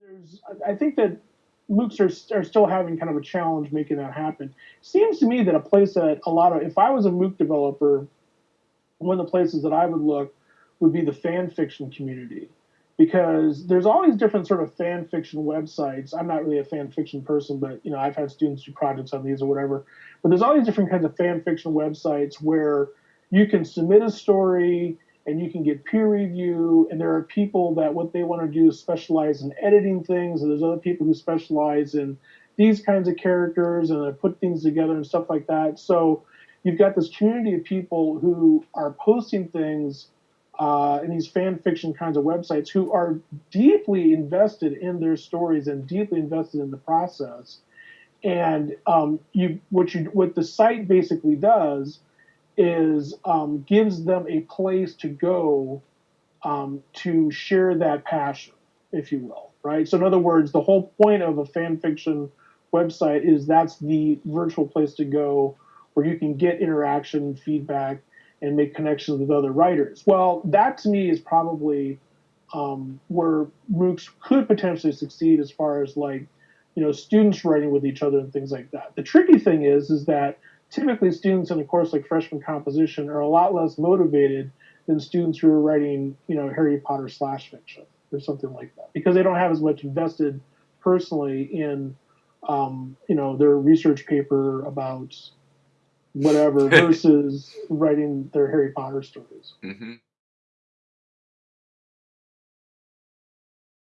there's, I think that MOOCs are, are still having kind of a challenge making that happen. Seems to me that a place that a lot of, if I was a MOOC developer, one of the places that I would look would be the fan fiction community because there's all these different sort of fan fiction websites. I'm not really a fan fiction person, but you know I've had students do projects on these or whatever. But there's all these different kinds of fan fiction websites where you can submit a story and you can get peer review. And there are people that what they want to do is specialize in editing things, and there's other people who specialize in these kinds of characters and put things together and stuff like that. So you've got this community of people who are posting things uh, in these fan fiction kinds of websites who are deeply invested in their stories and deeply invested in the process. And um, you, what you, what the site basically does is um, gives them a place to go um, to share that passion, if you will, right? So in other words, the whole point of a fan fiction website is that's the virtual place to go where you can get interaction, feedback, and make connections with other writers. Well, that to me is probably um, where MOOCs could potentially succeed as far as like, you know, students writing with each other and things like that. The tricky thing is, is that typically students in a course like freshman composition are a lot less motivated than students who are writing, you know, Harry Potter slash fiction or something like that because they don't have as much invested personally in, um, you know, their research paper about whatever versus writing their Harry Potter stories. Mm-hmm.